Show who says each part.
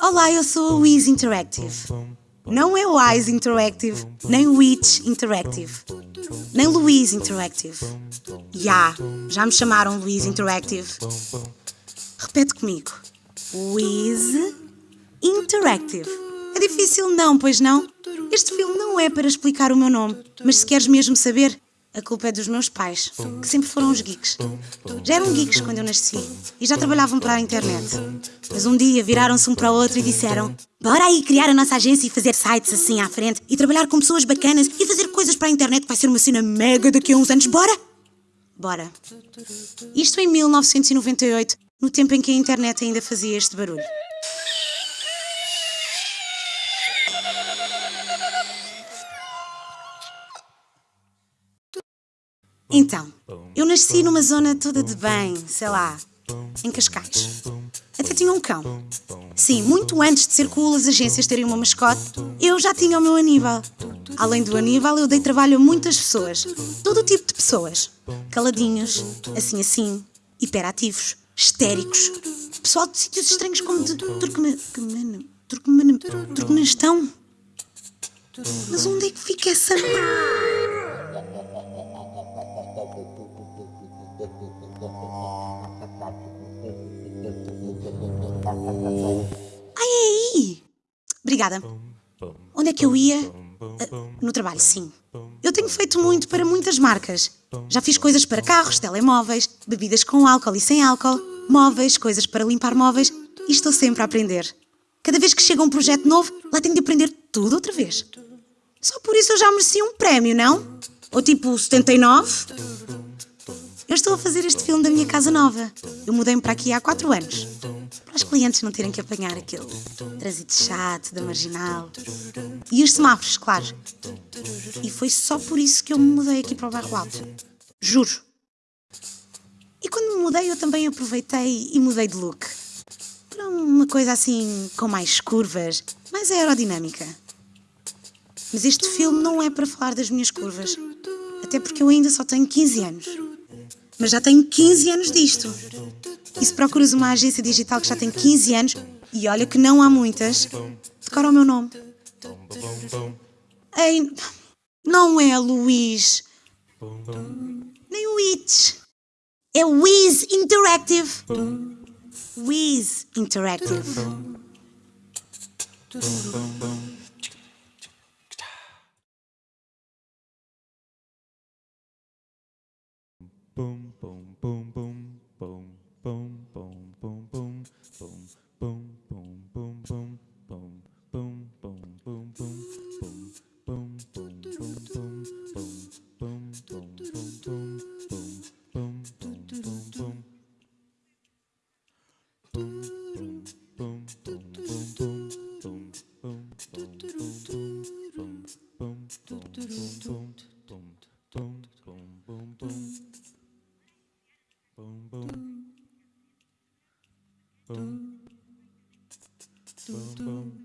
Speaker 1: Olá, eu sou a Wiz Interactive. Não é Wise Interactive, nem Witch Interactive, nem Louise Interactive. Já, já me chamaram Louise Interactive. Repete comigo. Wiz Interactive. É difícil não, pois não? Este filme não é para explicar o meu nome, mas se queres mesmo saber, a culpa é dos meus pais, que sempre foram os geeks. Já eram geeks quando eu nasci e já trabalhavam para a internet. Mas um dia viraram-se um para o outro e disseram: Bora aí criar a nossa agência e fazer sites assim à frente e trabalhar com pessoas bacanas e fazer coisas para a internet que vai ser uma cena mega daqui a uns anos. Bora? Bora. Isto em 1998, no tempo em que a internet ainda fazia este barulho. Então, eu nasci numa zona toda de bem, sei lá, em Cascais. Até tinha um cão. Sim, muito antes de ser cool as agências terem uma mascote, eu já tinha o meu Aníbal. Além do Aníbal, eu dei trabalho a muitas pessoas. Todo o tipo de pessoas. Caladinhos, assim assim, hiperativos, histéricos. Pessoal de sítios estranhos como de. Turkmenistão. Mas onde é que fica essa Ai, aí! Obrigada. Onde é que eu ia? Uh, no trabalho, sim. Eu tenho feito muito para muitas marcas. Já fiz coisas para carros, telemóveis, bebidas com álcool e sem álcool, móveis, coisas para limpar móveis e estou sempre a aprender. Cada vez que chega um projeto novo, lá tenho de aprender tudo outra vez. Só por isso eu já mereci um prémio, não? Ou tipo 79? Eu estou a fazer este filme da minha casa nova. Eu mudei-me para aqui há quatro anos. Para os clientes não terem que apanhar aquele trânsito chato da marginal. E os semáforos, claro. E foi só por isso que eu me mudei aqui para o bairro alto. Juro. E quando me mudei, eu também aproveitei e mudei de look. Para uma coisa assim, com mais curvas, mais aerodinâmica. Mas este filme não é para falar das minhas curvas. Até porque eu ainda só tenho 15 anos. Mas já tenho 15 anos disto. E se procuras uma agência digital que já tem 15 anos, e olha que não há muitas, decora o meu nome. Ei, não é Luís. Nem o It. É Wiz Interactive. Wiz Interactive.
Speaker 2: Boom boom boom boom, boom.